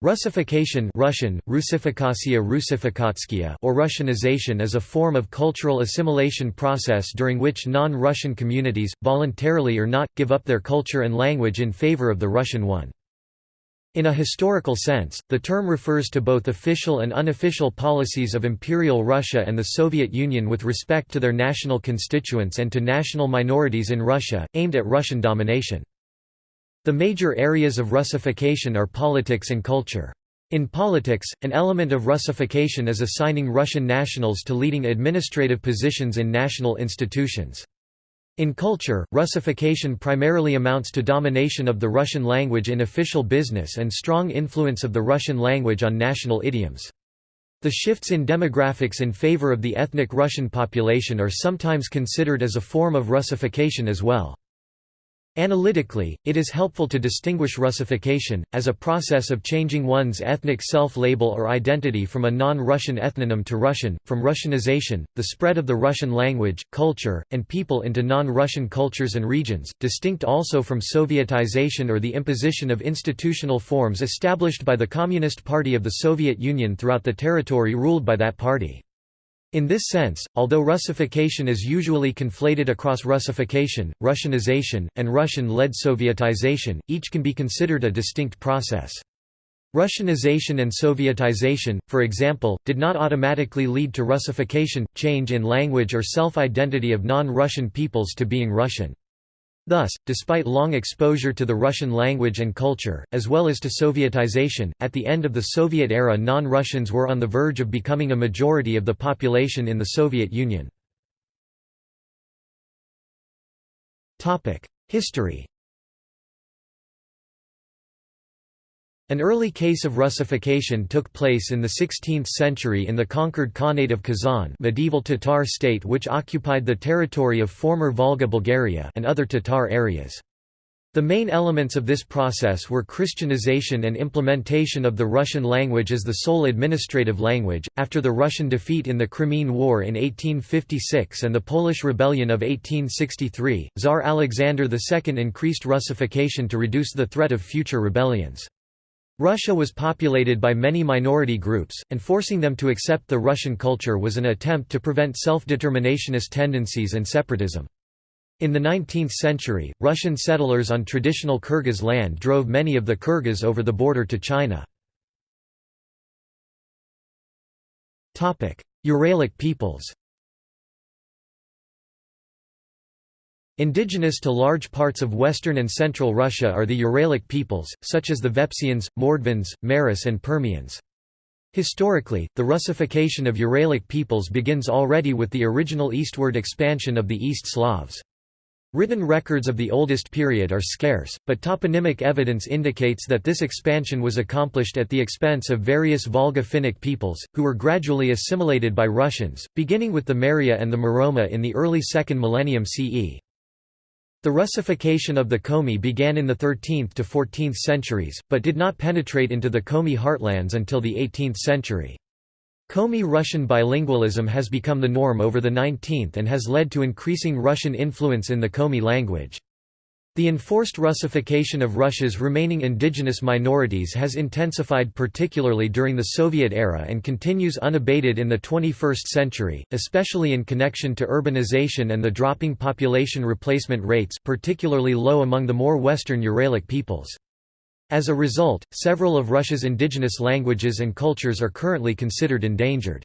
Russification Russian, Russifikatsiya Russifikatskia or Russianization is a form of cultural assimilation process during which non-Russian communities, voluntarily or not, give up their culture and language in favor of the Russian one. In a historical sense, the term refers to both official and unofficial policies of Imperial Russia and the Soviet Union with respect to their national constituents and to national minorities in Russia, aimed at Russian domination. The major areas of Russification are politics and culture. In politics, an element of Russification is assigning Russian nationals to leading administrative positions in national institutions. In culture, Russification primarily amounts to domination of the Russian language in official business and strong influence of the Russian language on national idioms. The shifts in demographics in favor of the ethnic Russian population are sometimes considered as a form of Russification as well. Analytically, it is helpful to distinguish Russification, as a process of changing one's ethnic self-label or identity from a non-Russian ethnonym to Russian, from Russianization, the spread of the Russian language, culture, and people into non-Russian cultures and regions, distinct also from Sovietization or the imposition of institutional forms established by the Communist Party of the Soviet Union throughout the territory ruled by that party. In this sense, although Russification is usually conflated across Russification, Russianization, and Russian-led Sovietization, each can be considered a distinct process. Russianization and Sovietization, for example, did not automatically lead to Russification, change in language or self-identity of non-Russian peoples to being Russian. Thus, despite long exposure to the Russian language and culture, as well as to Sovietization, at the end of the Soviet era non-Russians were on the verge of becoming a majority of the population in the Soviet Union. History An early case of Russification took place in the 16th century in the conquered Khanate of Kazan medieval Tatar state which occupied the territory of former Volga Bulgaria and other Tatar areas. The main elements of this process were Christianization and implementation of the Russian language as the sole administrative language. After the Russian defeat in the Crimean War in 1856 and the Polish Rebellion of 1863, Tsar Alexander II increased Russification to reduce the threat of future rebellions. Russia was populated by many minority groups, and forcing them to accept the Russian culture was an attempt to prevent self-determinationist tendencies and separatism. In the 19th century, Russian settlers on traditional Kyrgyz land drove many of the Kyrgyz over the border to China. Uralic peoples Indigenous to large parts of western and central Russia are the Uralic peoples, such as the Vepsians, Mordvins, Maris and Permians. Historically, the Russification of Uralic peoples begins already with the original eastward expansion of the East Slavs. Written records of the oldest period are scarce, but toponymic evidence indicates that this expansion was accomplished at the expense of various Volga Finnic peoples, who were gradually assimilated by Russians, beginning with the Merya and the Muroma in the early 2nd millennium CE. The Russification of the Komi began in the 13th to 14th centuries, but did not penetrate into the Komi heartlands until the 18th century. Komi Russian bilingualism has become the norm over the 19th and has led to increasing Russian influence in the Komi language. The enforced Russification of Russia's remaining indigenous minorities has intensified particularly during the Soviet era and continues unabated in the 21st century, especially in connection to urbanization and the dropping population replacement rates particularly low among the more western Uralic peoples. As a result, several of Russia's indigenous languages and cultures are currently considered endangered.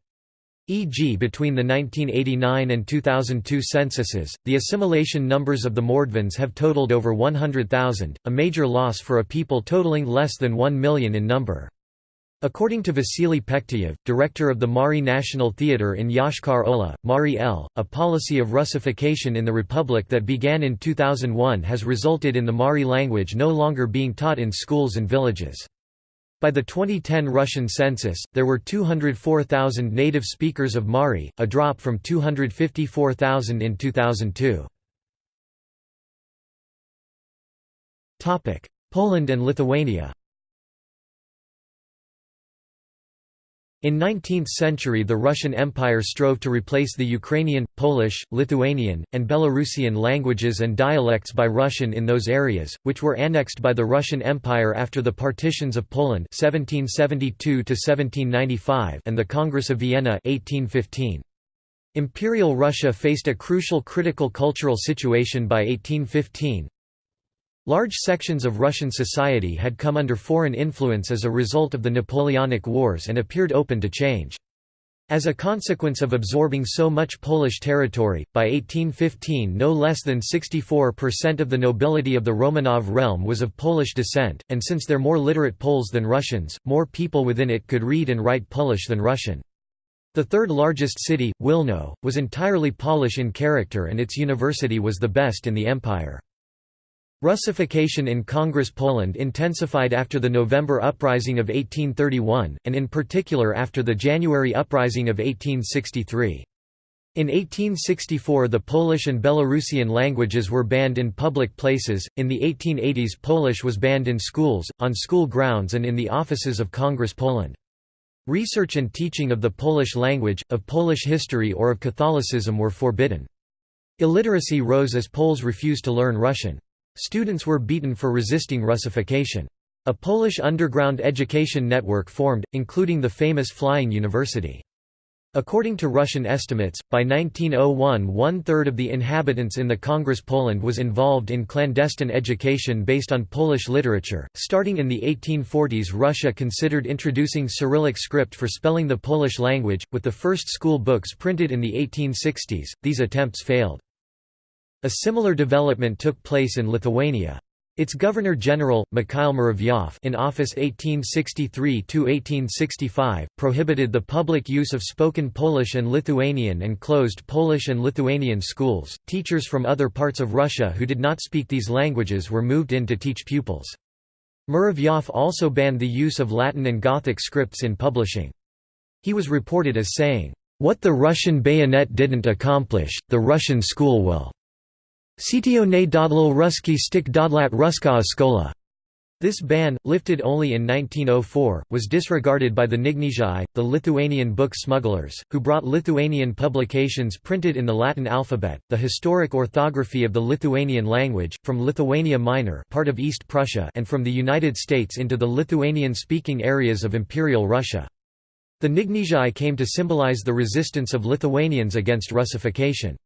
E.g. between the 1989 and 2002 censuses, the assimilation numbers of the Mordvins have totaled over 100,000, a major loss for a people totaling less than 1 million in number. According to Vasily Pekteyev, director of the Mari National Theatre in Yoshkar Ola, Mari El, a policy of Russification in the Republic that began in 2001 has resulted in the Mari language no longer being taught in schools and villages. By the 2010 Russian census, there were 204,000 native speakers of Mari, a drop from 254,000 in 2002. Poland and Lithuania In 19th century the Russian Empire strove to replace the Ukrainian, Polish, Lithuanian, and Belarusian languages and dialects by Russian in those areas, which were annexed by the Russian Empire after the partitions of Poland 1772 and the Congress of Vienna 1815. Imperial Russia faced a crucial critical cultural situation by 1815, Large sections of Russian society had come under foreign influence as a result of the Napoleonic Wars and appeared open to change. As a consequence of absorbing so much Polish territory, by 1815 no less than 64% of the nobility of the Romanov realm was of Polish descent, and since they're more literate Poles than Russians, more people within it could read and write Polish than Russian. The third largest city, Wilno, was entirely Polish in character and its university was the best in the empire. Russification in Congress Poland intensified after the November Uprising of 1831, and in particular after the January Uprising of 1863. In 1864 the Polish and Belarusian languages were banned in public places, in the 1880s Polish was banned in schools, on school grounds and in the offices of Congress Poland. Research and teaching of the Polish language, of Polish history or of Catholicism were forbidden. Illiteracy rose as Poles refused to learn Russian. Students were beaten for resisting Russification. A Polish underground education network formed, including the famous Flying University. According to Russian estimates, by 1901 one-third of the inhabitants in the Congress Poland was involved in clandestine education based on Polish literature. Starting in the 1840s Russia considered introducing Cyrillic script for spelling the Polish language, with the first school books printed in the 1860s, these attempts failed. A similar development took place in Lithuania. Its Governor-General, Mikhail Muravyov in office 1863–1865, prohibited the public use of spoken Polish and Lithuanian and closed Polish and Lithuanian schools. Teachers from other parts of Russia who did not speak these languages were moved in to teach pupils. Muravyov also banned the use of Latin and Gothic scripts in publishing. He was reported as saying, "...what the Russian bayonet didn't accomplish, the Russian school will." Sitio ne dodlal ruski stik dodlat ruska skola. This ban, lifted only in 1904, was disregarded by the Knygnešiai, the Lithuanian book smugglers, who brought Lithuanian publications printed in the Latin alphabet, the historic orthography of the Lithuanian language, from Lithuania Minor part of East Prussia and from the United States into the Lithuanian-speaking areas of Imperial Russia. The Knygnešiai came to symbolize the resistance of Lithuanians against Russification.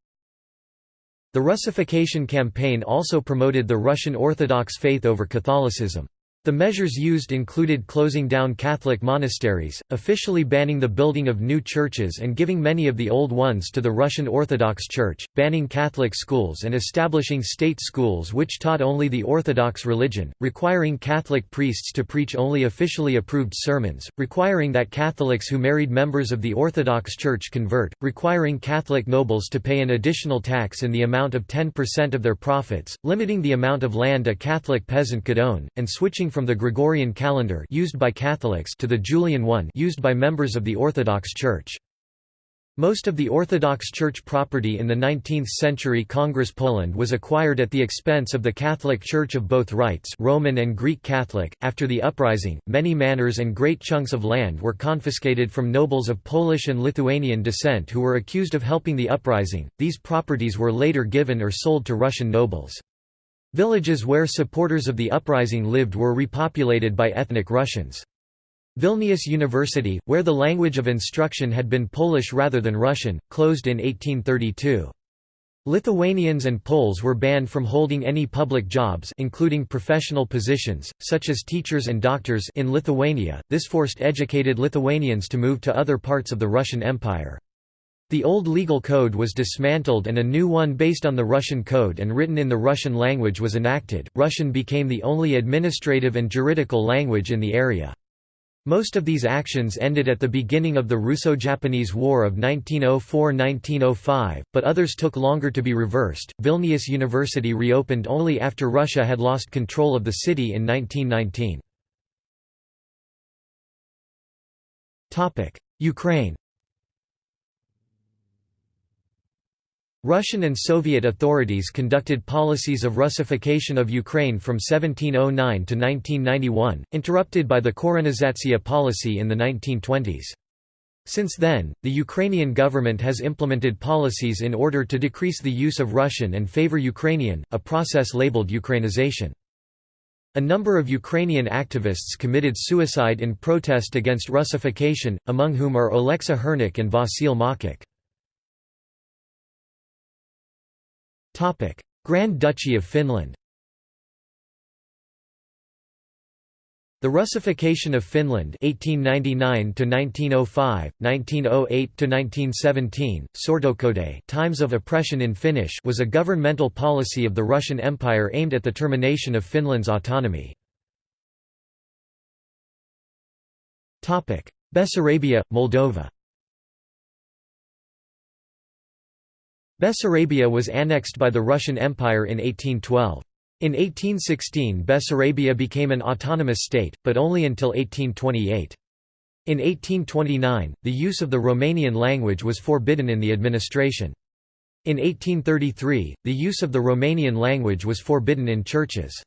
The Russification campaign also promoted the Russian Orthodox faith over Catholicism. The measures used included closing down Catholic monasteries, officially banning the building of new churches and giving many of the old ones to the Russian Orthodox Church, banning Catholic schools and establishing state schools which taught only the Orthodox religion, requiring Catholic priests to preach only officially approved sermons, requiring that Catholics who married members of the Orthodox Church convert, requiring Catholic nobles to pay an additional tax in the amount of 10% of their profits, limiting the amount of land a Catholic peasant could own, and switching from the Gregorian calendar used by Catholics to the Julian one used by members of the Orthodox Church. Most of the Orthodox Church property in the 19th-century Congress Poland was acquired at the expense of the Catholic Church of both rites Roman and Greek Catholic. After the uprising, many manors and great chunks of land were confiscated from nobles of Polish and Lithuanian descent who were accused of helping the uprising. These properties were later given or sold to Russian nobles. Villages where supporters of the uprising lived were repopulated by ethnic Russians. Vilnius University, where the language of instruction had been Polish rather than Russian, closed in 1832. Lithuanians and Poles were banned from holding any public jobs including professional positions, such as teachers and doctors in Lithuania, this forced educated Lithuanians to move to other parts of the Russian Empire. The old legal code was dismantled and a new one based on the Russian code and written in the Russian language was enacted. Russian became the only administrative and juridical language in the area. Most of these actions ended at the beginning of the Russo-Japanese War of 1904–1905, but others took longer to be reversed. Vilnius University reopened only after Russia had lost control of the city in 1919. Topic: Ukraine. Russian and Soviet authorities conducted policies of Russification of Ukraine from 1709 to 1991, interrupted by the Korenizatsiya policy in the 1920s. Since then, the Ukrainian government has implemented policies in order to decrease the use of Russian and favor Ukrainian, a process labeled Ukrainization. A number of Ukrainian activists committed suicide in protest against Russification, among whom are Oleksy Hirnyk and Vasyl Makukh. Grand Duchy of Finland The Russification of Finland 1899 1905 1908 1917 Sortokaudet Times of Oppression in Finnish was a governmental policy of the Russian Empire aimed at the termination of Finland's autonomy. Topic. Bessarabia Moldova Bessarabia was annexed by the Russian Empire in 1812 in 1816 Bessarabia became an autonomous state, but only until 1828. In 1829, the use of the Romanian language was forbidden in the administration. In 1833, the use of the Romanian language was forbidden in churches.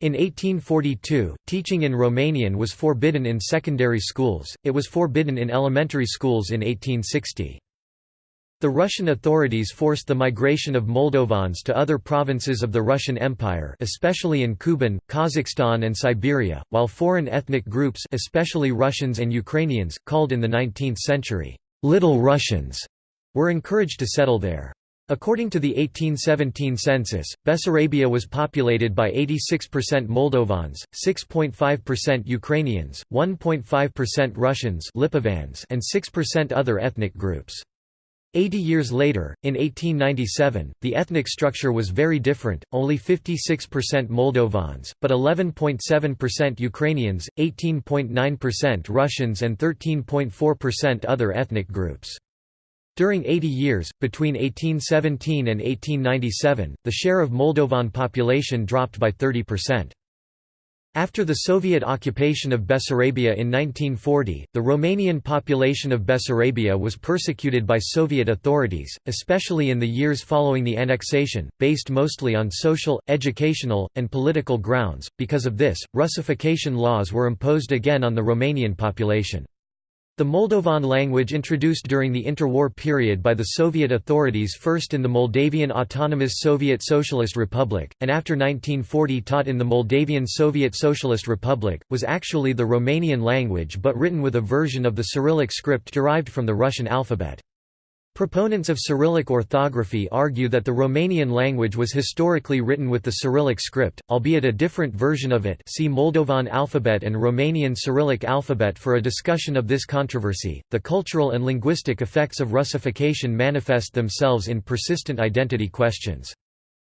In 1842, teaching in Romanian was forbidden in secondary schools, it was forbidden in elementary schools in 1860. The Russian authorities forced the migration of Moldovans to other provinces of the Russian Empire especially in Kuban, Kazakhstan and Siberia, while foreign ethnic groups especially Russians and Ukrainians, called in the 19th century, "'Little Russians' were encouraged to settle there. According to the 1817 census, Bessarabia was populated by 86% Moldovans, 6.5% Ukrainians, 1.5% Russians and 6% other ethnic groups. Eighty years later, in 1897, the ethnic structure was very different, only 56% Moldovans, but 11.7% Ukrainians, 18.9% Russians and 13.4% other ethnic groups. During 80 years, between 1817 and 1897, the share of Moldovan population dropped by 30%. After the Soviet occupation of Bessarabia in 1940, the Romanian population of Bessarabia was persecuted by Soviet authorities, especially in the years following the annexation, based mostly on social, educational, and political grounds. Because of this, Russification laws were imposed again on the Romanian population. The Moldovan language introduced during the interwar period by the Soviet authorities first in the Moldavian Autonomous Soviet Socialist Republic, and after 1940 taught in the Moldavian Soviet Socialist Republic, was actually the Romanian language but written with a version of the Cyrillic script derived from the Russian alphabet. Proponents of Cyrillic orthography argue that the Romanian language was historically written with the Cyrillic script, albeit a different version of it see Moldovan alphabet and Romanian Cyrillic alphabet for a discussion of this controversy. The cultural and linguistic effects of Russification manifest themselves in persistent identity questions.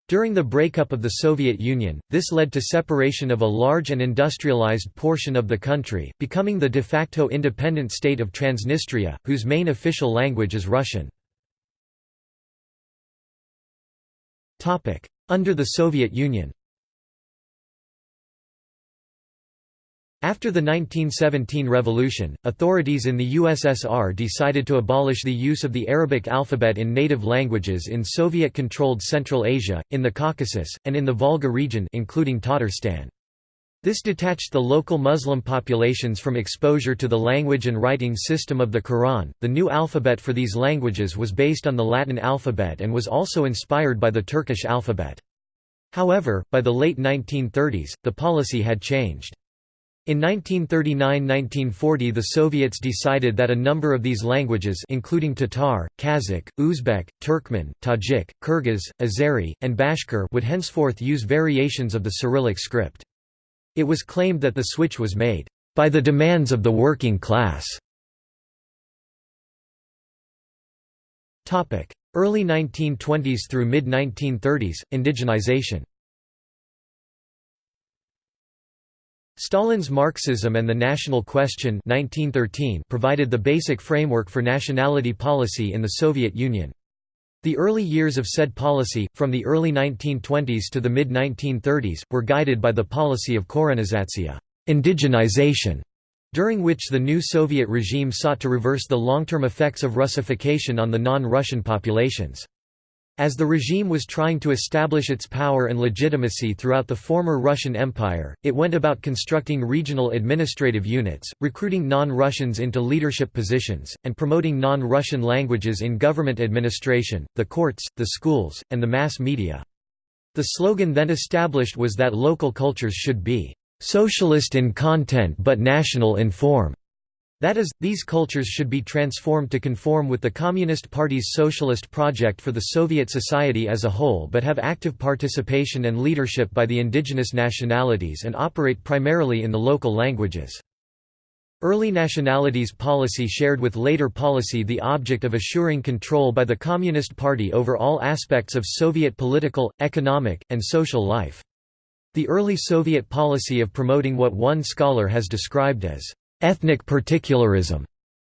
During the breakup of the Soviet Union, this led to separation of a large and industrialized portion of the country, becoming the de facto independent state of Transnistria, whose main official language is Russian. Under the Soviet Union After the 1917 revolution, authorities in the USSR decided to abolish the use of the Arabic alphabet in native languages in Soviet-controlled Central Asia, in the Caucasus, and in the Volga region including Tatarstan. This detached the local Muslim populations from exposure to the language and writing system of the Quran. The new alphabet for these languages was based on the Latin alphabet and was also inspired by the Turkish alphabet. However, by the late 1930s, the policy had changed. In 1939–1940 the Soviets decided that a number of these languages including Tatar, Kazakh, Uzbek, Turkmen, Tajik, Kyrgyz, Azeri, and Bashkir would henceforth use variations of the Cyrillic script. It was claimed that the switch was made, "...by the demands of the working class." Early 1920s through mid-1930s, indigenization Stalin's Marxism and the National Question 1913 provided the basic framework for nationality policy in the Soviet Union. The early years of said policy, from the early 1920s to the mid-1930s, were guided by the policy of korenizatsiya indigenization", during which the new Soviet regime sought to reverse the long-term effects of Russification on the non-Russian populations. As the regime was trying to establish its power and legitimacy throughout the former Russian Empire, it went about constructing regional administrative units, recruiting non-Russians into leadership positions, and promoting non-Russian languages in government administration, the courts, the schools, and the mass media. The slogan then established was that local cultures should be "...socialist in content but national in form." That is, these cultures should be transformed to conform with the Communist Party's socialist project for the Soviet society as a whole but have active participation and leadership by the indigenous nationalities and operate primarily in the local languages. Early nationalities policy shared with later policy the object of assuring control by the Communist Party over all aspects of Soviet political, economic, and social life. The early Soviet policy of promoting what one scholar has described as ethnic particularism,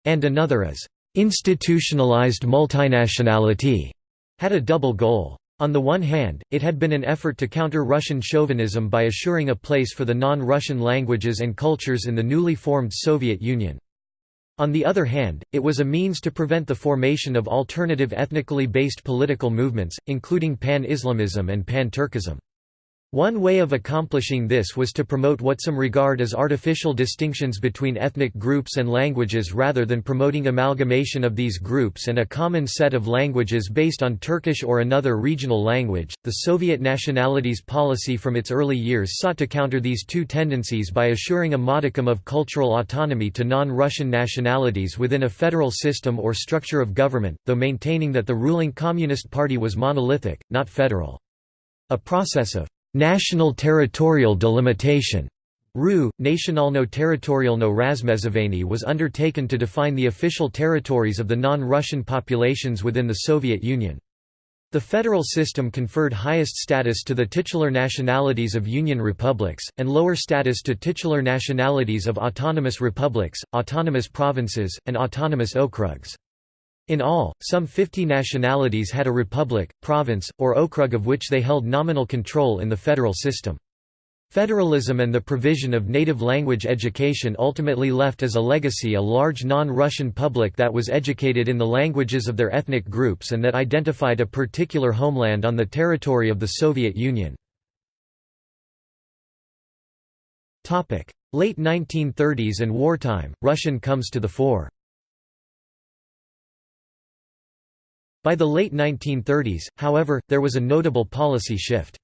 and another as institutionalized multinationality, had a double goal. On the one hand, it had been an effort to counter Russian chauvinism by assuring a place for the non-Russian languages and cultures in the newly formed Soviet Union. On the other hand, it was a means to prevent the formation of alternative ethnically based political movements, including pan-Islamism and pan-Turkism. One way of accomplishing this was to promote what some regard as artificial distinctions between ethnic groups and languages rather than promoting amalgamation of these groups and a common set of languages based on Turkish or another regional language. The Soviet nationalities policy from its early years sought to counter these two tendencies by assuring a modicum of cultural autonomy to non Russian nationalities within a federal system or structure of government, though maintaining that the ruling Communist Party was monolithic, not federal. A process of National territorial delimitation RU, Nationalno-territorialno razmezivanie was undertaken to define the official territories of the non-Russian populations within the Soviet Union. The federal system conferred highest status to the titular nationalities of Union republics, and lower status to titular nationalities of autonomous republics, autonomous provinces, and autonomous okrugs. In all, some 50 nationalities had a republic, province, or okrug of which they held nominal control in the federal system. Federalism and the provision of native language education ultimately left as a legacy a large non-Russian public that was educated in the languages of their ethnic groups and that identified a particular homeland on the territory of the Soviet Union. Late 1930s and wartime, Russian comes to the fore. By the late 1930s, however, there was a notable policy shift.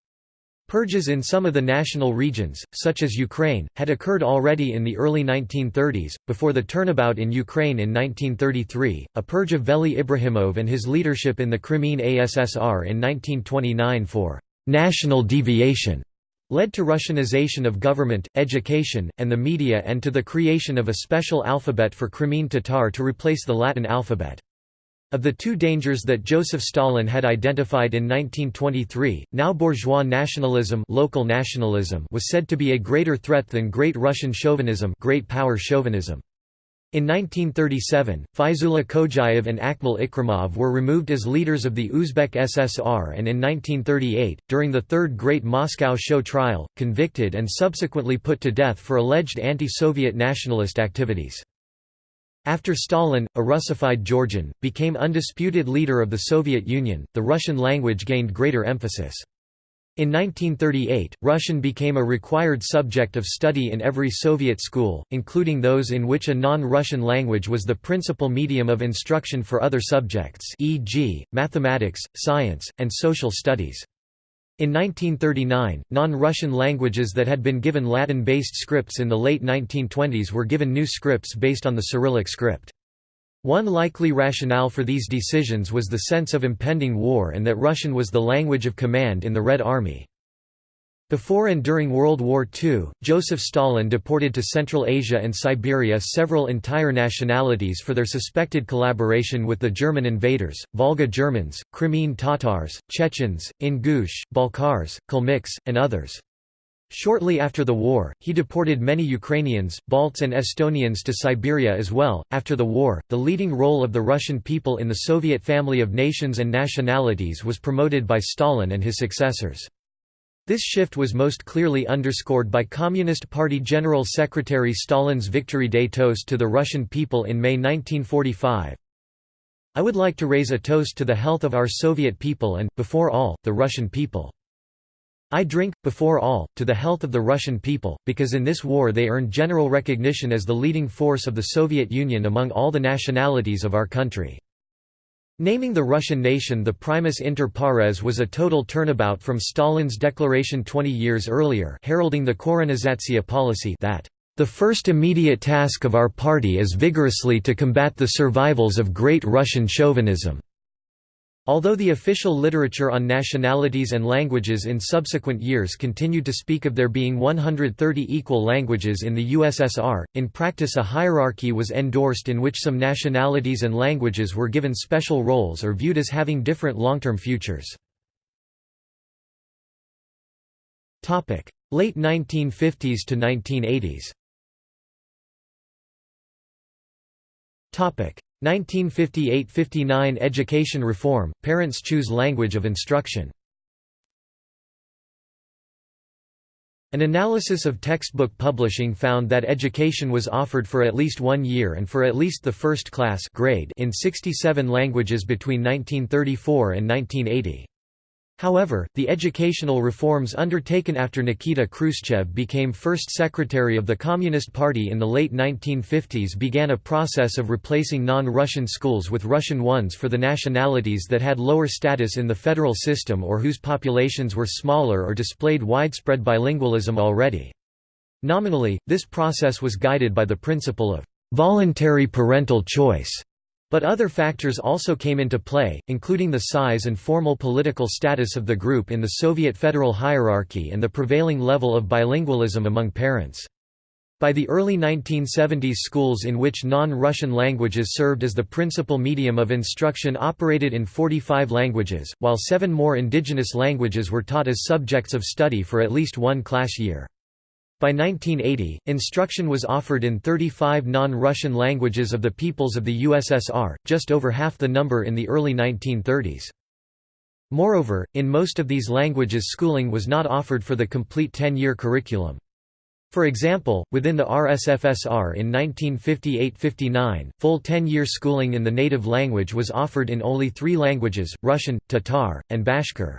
Purges in some of the national regions, such as Ukraine, had occurred already in the early 1930s, before the turnabout in Ukraine in 1933, a purge of Veli Ibrahimov and his leadership in the Crimean ASSR in 1929 for «national deviation» led to Russianization of government, education, and the media and to the creation of a special alphabet for Crimean Tatar to replace the Latin alphabet. Of the two dangers that Joseph Stalin had identified in 1923, now bourgeois nationalism, local nationalism was said to be a greater threat than Great Russian chauvinism, great power chauvinism. In 1937, Faizullah Khojayev and Akmal Ikramov were removed as leaders of the Uzbek SSR and in 1938, during the Third Great Moscow Show trial, convicted and subsequently put to death for alleged anti-Soviet nationalist activities. After Stalin, a Russified Georgian, became undisputed leader of the Soviet Union, the Russian language gained greater emphasis. In 1938, Russian became a required subject of study in every Soviet school, including those in which a non-Russian language was the principal medium of instruction for other subjects e.g., mathematics, science, and social studies. In 1939, non-Russian languages that had been given Latin-based scripts in the late 1920s were given new scripts based on the Cyrillic script. One likely rationale for these decisions was the sense of impending war and that Russian was the language of command in the Red Army. Before and during World War II, Joseph Stalin deported to Central Asia and Siberia several entire nationalities for their suspected collaboration with the German invaders, Volga Germans, Crimean Tatars, Chechens, Ingush, Balkars, Kalmyks, and others. Shortly after the war, he deported many Ukrainians, Balts, and Estonians to Siberia as well. After the war, the leading role of the Russian people in the Soviet family of nations and nationalities was promoted by Stalin and his successors. This shift was most clearly underscored by Communist Party General Secretary Stalin's Victory Day toast to the Russian people in May 1945. I would like to raise a toast to the health of our Soviet people and, before all, the Russian people. I drink, before all, to the health of the Russian people, because in this war they earned general recognition as the leading force of the Soviet Union among all the nationalities of our country. Naming the Russian nation the primus inter pares was a total turnabout from Stalin's declaration 20 years earlier heralding the Korenizatsiya policy that the first immediate task of our party is vigorously to combat the survivals of great Russian chauvinism. Although the official literature on nationalities and languages in subsequent years continued to speak of there being 130 equal languages in the USSR, in practice a hierarchy was endorsed in which some nationalities and languages were given special roles or viewed as having different long-term futures. Late 1950s to 1980s 1958–59 Education reform, parents choose language of instruction An analysis of textbook publishing found that education was offered for at least one year and for at least the first class grade in 67 languages between 1934 and 1980. However, the educational reforms undertaken after Nikita Khrushchev became first secretary of the Communist Party in the late 1950s began a process of replacing non-Russian schools with Russian ones for the nationalities that had lower status in the federal system or whose populations were smaller or displayed widespread bilingualism already. Nominally, this process was guided by the principle of voluntary parental choice but other factors also came into play, including the size and formal political status of the group in the Soviet federal hierarchy and the prevailing level of bilingualism among parents. By the early 1970s schools in which non-Russian languages served as the principal medium of instruction operated in 45 languages, while seven more indigenous languages were taught as subjects of study for at least one class year. By 1980, instruction was offered in 35 non-Russian languages of the peoples of the USSR, just over half the number in the early 1930s. Moreover, in most of these languages schooling was not offered for the complete 10-year curriculum. For example, within the RSFSR in 1958–59, full 10-year schooling in the native language was offered in only three languages, Russian, Tatar, and Bashkir.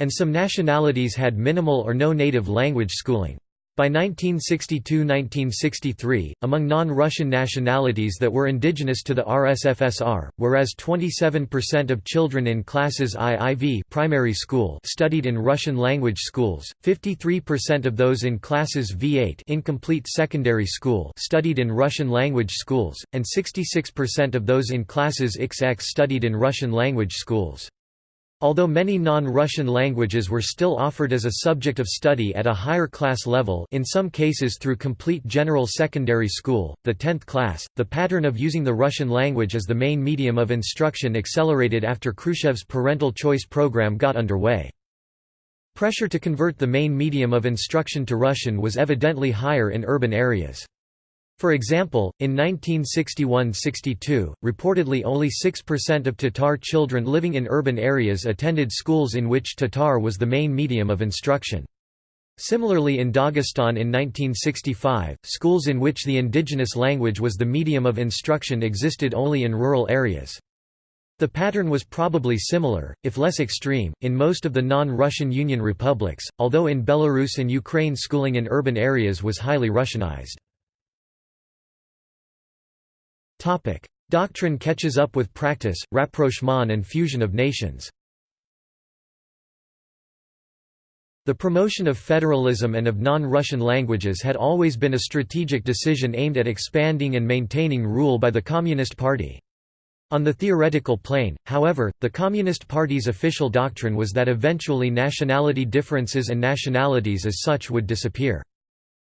And some nationalities had minimal or no native language schooling. By 1962–1963, among non-Russian nationalities that were indigenous to the RSFSR, whereas 27% of children in classes IIV primary school studied in Russian language schools, 53% of those in classes V8 incomplete secondary school studied in Russian language schools, and 66% of those in classes XX studied in Russian language schools. Although many non-Russian languages were still offered as a subject of study at a higher class level in some cases through complete general secondary school, the 10th class, the pattern of using the Russian language as the main medium of instruction accelerated after Khrushchev's parental choice program got underway. Pressure to convert the main medium of instruction to Russian was evidently higher in urban areas. For example, in 1961–62, reportedly only 6% of Tatar children living in urban areas attended schools in which Tatar was the main medium of instruction. Similarly in Dagestan in 1965, schools in which the indigenous language was the medium of instruction existed only in rural areas. The pattern was probably similar, if less extreme, in most of the non-Russian Union republics, although in Belarus and Ukraine schooling in urban areas was highly Russianized. Topic: Doctrine catches up with practice, rapprochement and fusion of nations. The promotion of federalism and of non-Russian languages had always been a strategic decision aimed at expanding and maintaining rule by the Communist Party. On the theoretical plane, however, the Communist Party's official doctrine was that eventually nationality differences and nationalities as such would disappear.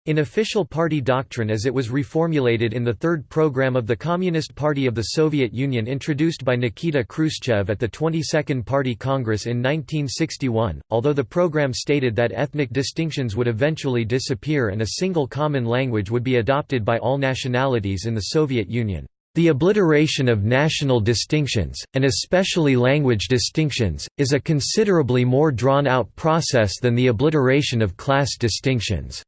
In official party doctrine as it was reformulated in the third program of the Communist Party of the Soviet Union introduced by Nikita Khrushchev at the 22nd Party Congress in 1961, although the program stated that ethnic distinctions would eventually disappear and a single common language would be adopted by all nationalities in the Soviet Union. The obliteration of national distinctions, and especially language distinctions, is a considerably more drawn-out process than the obliteration of class distinctions.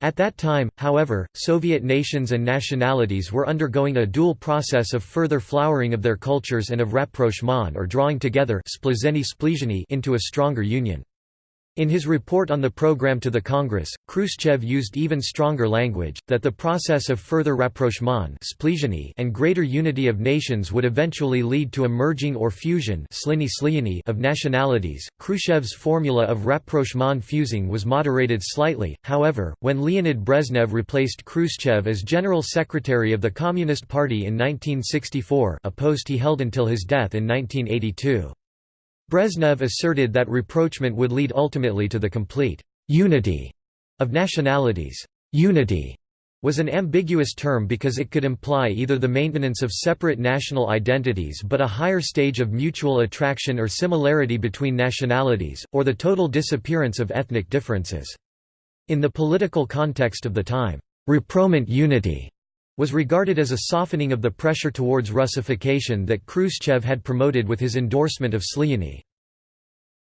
At that time, however, Soviet nations and nationalities were undergoing a dual process of further flowering of their cultures and of rapprochement or drawing together into a stronger union. In his report on the program to the Congress, Khrushchev used even stronger language, that the process of further rapprochement and greater unity of nations would eventually lead to a merging or fusion of nationalities. Khrushchev's formula of rapprochement fusing was moderated slightly, however, when Leonid Brezhnev replaced Khrushchev as General Secretary of the Communist Party in 1964 a post he held until his death in 1982. Brezhnev asserted that rapprochement would lead ultimately to the complete «unity» of nationalities. Unity was an ambiguous term because it could imply either the maintenance of separate national identities but a higher stage of mutual attraction or similarity between nationalities, or the total disappearance of ethnic differences. In the political context of the time, «rapprochement unity» was regarded as a softening of the pressure towards Russification that Khrushchev had promoted with his endorsement of Sliany.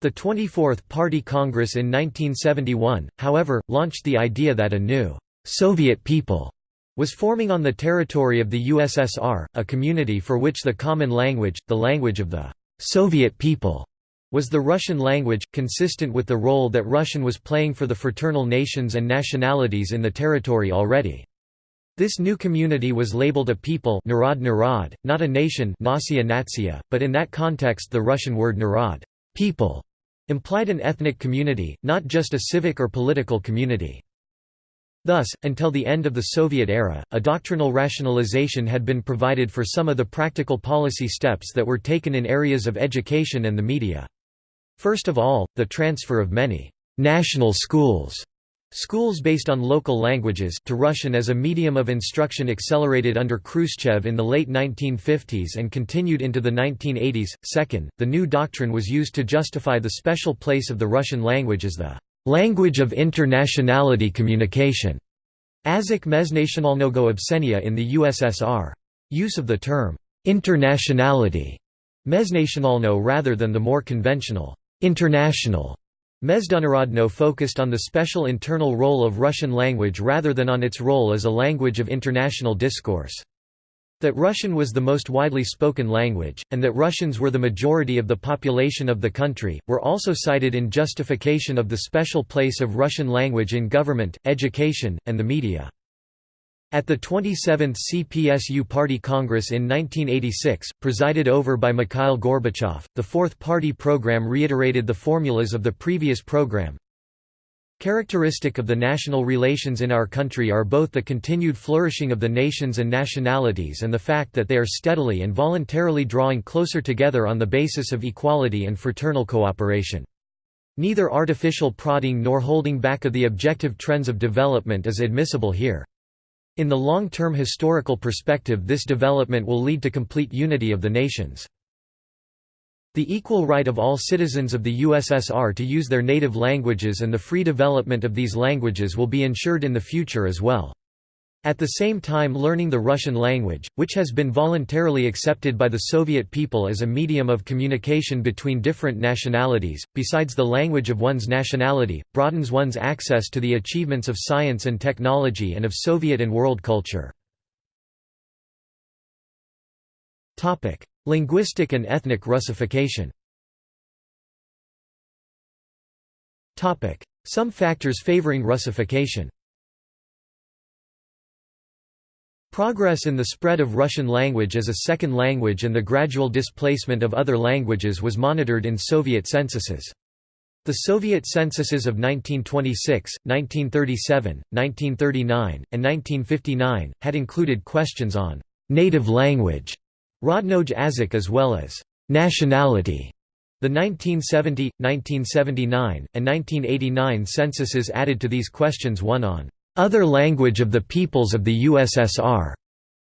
The 24th Party Congress in 1971, however, launched the idea that a new «Soviet people» was forming on the territory of the USSR, a community for which the common language, the language of the «Soviet people» was the Russian language, consistent with the role that Russian was playing for the fraternal nations and nationalities in the territory already. This new community was labeled a people narod narod, not a nation nasia natia, but in that context the Russian word narod people implied an ethnic community, not just a civic or political community. Thus, until the end of the Soviet era, a doctrinal rationalization had been provided for some of the practical policy steps that were taken in areas of education and the media. First of all, the transfer of many «national schools» Schools based on local languages to Russian as a medium of instruction accelerated under Khrushchev in the late 1950s and continued into the 1980s. Second, the new doctrine was used to justify the special place of the Russian language as the language of internationality communication. Azik meznationalnogo obsenia in the USSR. Use of the term internationality meznationalno rather than the more conventional international Mezdunarodno focused on the special internal role of Russian language rather than on its role as a language of international discourse. That Russian was the most widely spoken language, and that Russians were the majority of the population of the country, were also cited in justification of the special place of Russian language in government, education, and the media. At the 27th CPSU Party Congress in 1986, presided over by Mikhail Gorbachev, the Fourth Party program reiterated the formulas of the previous program. Characteristic of the national relations in our country are both the continued flourishing of the nations and nationalities and the fact that they are steadily and voluntarily drawing closer together on the basis of equality and fraternal cooperation. Neither artificial prodding nor holding back of the objective trends of development is admissible here. In the long-term historical perspective this development will lead to complete unity of the nations. The equal right of all citizens of the USSR to use their native languages and the free development of these languages will be ensured in the future as well. At the same time learning the Russian language, which has been voluntarily accepted by the Soviet people as a medium of communication between different nationalities, besides the language of one's nationality, broadens one's access to the achievements of science and technology and of Soviet and world culture. Linguistic and ethnic Russification Some factors favoring Russification Progress in the spread of Russian language as a second language and the gradual displacement of other languages was monitored in Soviet censuses. The Soviet censuses of 1926, 1937, 1939, and 1959, had included questions on «native language», Rodnoj Azik as well as «nationality». The 1970, 1979, and 1989 censuses added to these questions one on other language of the peoples of the USSR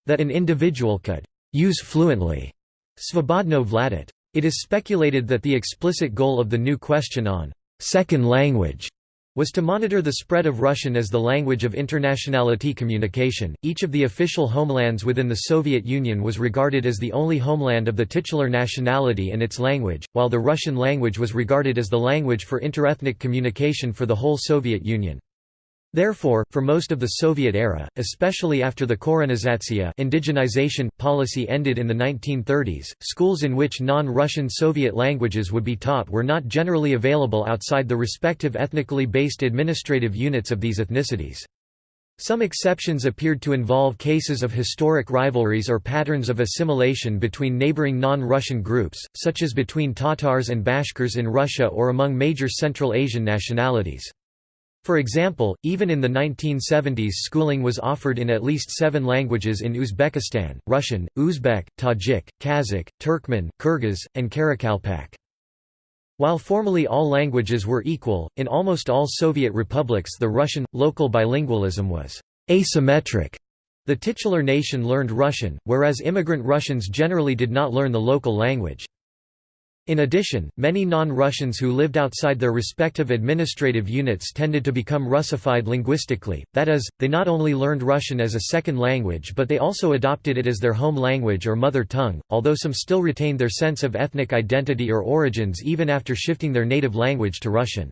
that an individual could use fluently. Svobodno vladit. It is speculated that the explicit goal of the new question on second language was to monitor the spread of Russian as the language of internationality communication. Each of the official homelands within the Soviet Union was regarded as the only homeland of the titular nationality and its language, while the Russian language was regarded as the language for interethnic communication for the whole Soviet Union. Therefore, for most of the Soviet era, especially after the Korenizatsiya indigenization policy ended in the 1930s, schools in which non-Russian Soviet languages would be taught were not generally available outside the respective ethnically based administrative units of these ethnicities. Some exceptions appeared to involve cases of historic rivalries or patterns of assimilation between neighboring non-Russian groups, such as between Tatars and Bashkirs in Russia or among major Central Asian nationalities. For example, even in the 1970s schooling was offered in at least seven languages in Uzbekistan, Russian, Uzbek, Tajik, Kazakh, Turkmen, Kyrgyz, and Karakalpak. While formally all languages were equal, in almost all Soviet republics the Russian, local bilingualism was asymmetric. The titular nation learned Russian, whereas immigrant Russians generally did not learn the local language. In addition, many non-Russians who lived outside their respective administrative units tended to become Russified linguistically, that is, they not only learned Russian as a second language but they also adopted it as their home language or mother tongue, although some still retained their sense of ethnic identity or origins even after shifting their native language to Russian.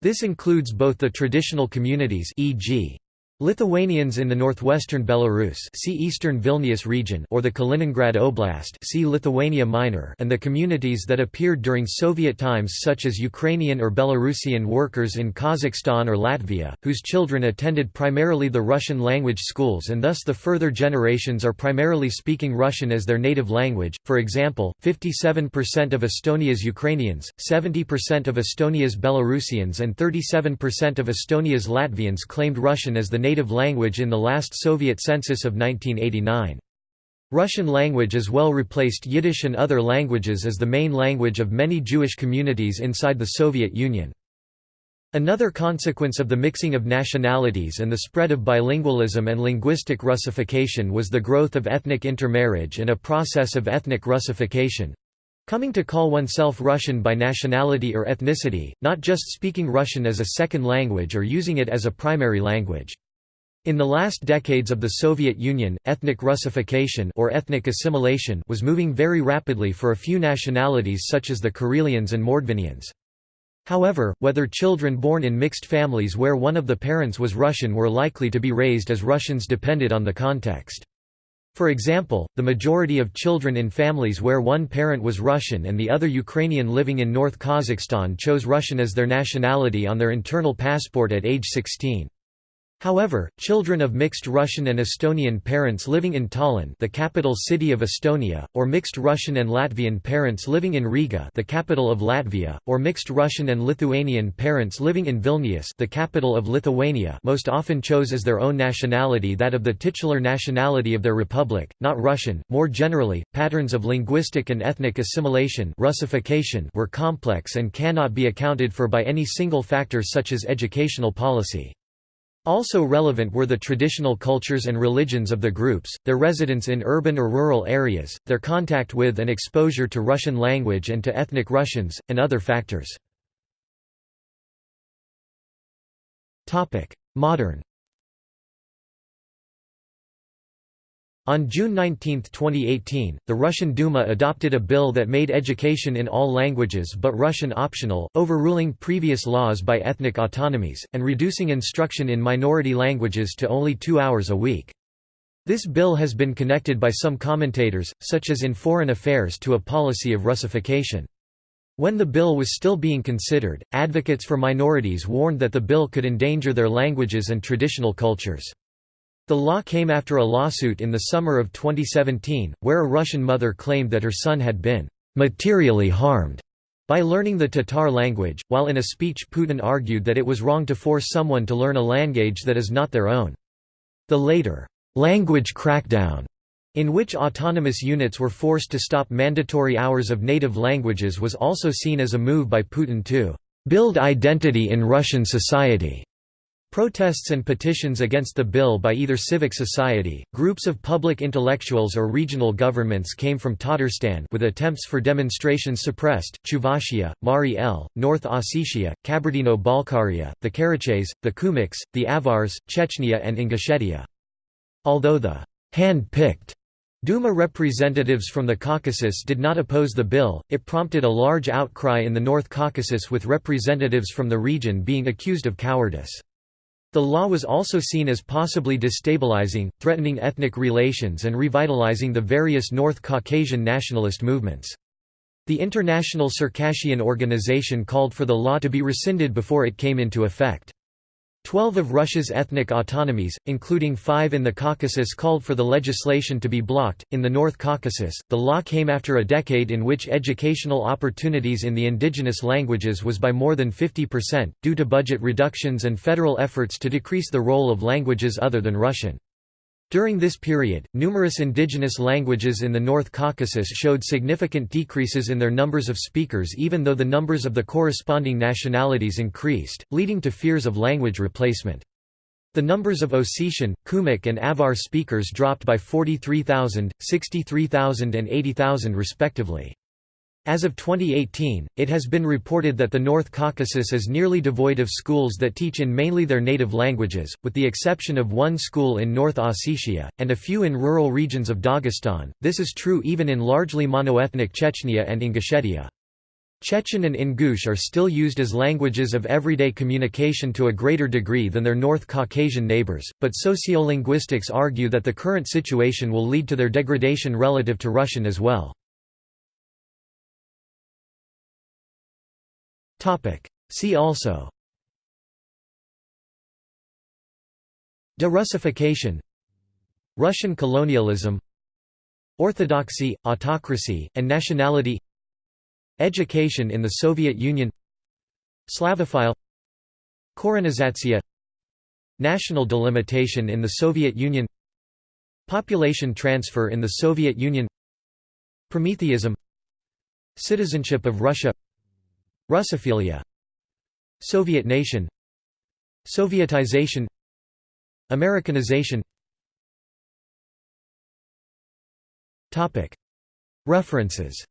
This includes both the traditional communities e.g. Lithuanians in the northwestern Belarus see Eastern Vilnius region or the Kaliningrad Oblast see Lithuania Minor and the communities that appeared during Soviet times such as Ukrainian or Belarusian workers in Kazakhstan or Latvia, whose children attended primarily the Russian language schools and thus the further generations are primarily speaking Russian as their native language. For example, 57% of Estonia's Ukrainians, 70% of Estonia's Belarusians and 37% of Estonia's Latvians claimed Russian as the native language in the last Soviet census of 1989. Russian language as well replaced Yiddish and other languages as the main language of many Jewish communities inside the Soviet Union. Another consequence of the mixing of nationalities and the spread of bilingualism and linguistic Russification was the growth of ethnic intermarriage and a process of ethnic Russification, Coming to call oneself Russian by nationality or ethnicity, not just speaking Russian as a second language or using it as a primary language. In the last decades of the Soviet Union, ethnic Russification or ethnic assimilation was moving very rapidly for a few nationalities such as the Karelians and Mordvinians. However, whether children born in mixed families where one of the parents was Russian were likely to be raised as Russians depended on the context. For example, the majority of children in families where one parent was Russian and the other Ukrainian living in North Kazakhstan chose Russian as their nationality on their internal passport at age 16. However, children of mixed Russian and Estonian parents living in Tallinn the capital city of Estonia, or mixed Russian and Latvian parents living in Riga the capital of Latvia, or mixed Russian and Lithuanian parents living in Vilnius the capital of Lithuania most often chose as their own nationality that of the titular nationality of their republic, not Russian. More generally, patterns of linguistic and ethnic assimilation Russification were complex and cannot be accounted for by any single factor such as educational policy. Also relevant were the traditional cultures and religions of the groups, their residence in urban or rural areas, their contact with and exposure to Russian language and to ethnic Russians, and other factors. Modern On June 19, 2018, the Russian Duma adopted a bill that made education in all languages but Russian optional, overruling previous laws by ethnic autonomies, and reducing instruction in minority languages to only two hours a week. This bill has been connected by some commentators, such as in Foreign Affairs to a policy of Russification. When the bill was still being considered, advocates for minorities warned that the bill could endanger their languages and traditional cultures. The law came after a lawsuit in the summer of 2017, where a Russian mother claimed that her son had been materially harmed by learning the Tatar language, while in a speech Putin argued that it was wrong to force someone to learn a language that is not their own. The later language crackdown in which autonomous units were forced to stop mandatory hours of native languages was also seen as a move by Putin to build identity in Russian society. Protests and petitions against the bill by either civic society, groups of public intellectuals or regional governments came from Tatarstan with attempts for demonstrations suppressed, Chuvashia, Mari El, North Ossetia, Kabardino-Balkaria, the Karachays, the Kumyks, the Avars, Chechnya and Ingushetia. Although the hand-picked Duma representatives from the Caucasus did not oppose the bill, it prompted a large outcry in the North Caucasus with representatives from the region being accused of cowardice. The law was also seen as possibly destabilizing, threatening ethnic relations and revitalizing the various North Caucasian nationalist movements. The International Circassian Organization called for the law to be rescinded before it came into effect. Twelve of Russia's ethnic autonomies, including five in the Caucasus called for the legislation to be blocked. In the North Caucasus, the law came after a decade in which educational opportunities in the indigenous languages was by more than 50%, due to budget reductions and federal efforts to decrease the role of languages other than Russian. During this period, numerous indigenous languages in the North Caucasus showed significant decreases in their numbers of speakers even though the numbers of the corresponding nationalities increased, leading to fears of language replacement. The numbers of Ossetian, Kumyk and Avar speakers dropped by 43,000, 63,000 and 80,000 respectively. As of 2018, it has been reported that the North Caucasus is nearly devoid of schools that teach in mainly their native languages, with the exception of one school in North Ossetia, and a few in rural regions of Dagestan. This is true even in largely monoethnic Chechnya and Ingushetia. Chechen and Ingush are still used as languages of everyday communication to a greater degree than their North Caucasian neighbors, but sociolinguistics argue that the current situation will lead to their degradation relative to Russian as well. See also. De-Russification. Russian colonialism. Orthodoxy, autocracy, and nationality. Education in the Soviet Union. Slavophile Korenizatsiya National delimitation in the Soviet Union. Population transfer in the Soviet Union. Prometheism. Citizenship of Russia Russophilia Soviet nation Sovietization Americanization. References.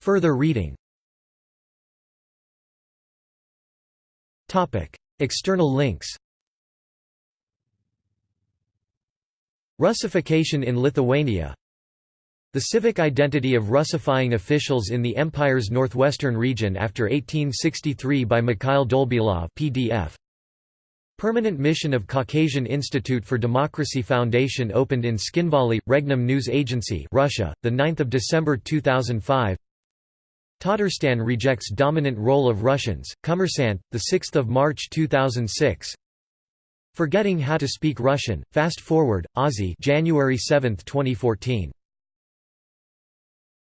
Further reading. External links. Russification in Lithuania the civic identity of Russifying officials in the Empire's northwestern region after 1863 by Mikhail Dolbilov PDF. Permanent mission of Caucasian Institute for Democracy Foundation opened in Tskhinvali, Regnum News Agency Russia, 9 December 2005 Tatarstan rejects dominant role of Russians, Kommersant, 6 March 2006 Forgetting How to Speak Russian, Fast Forward, OZY January 7, 2014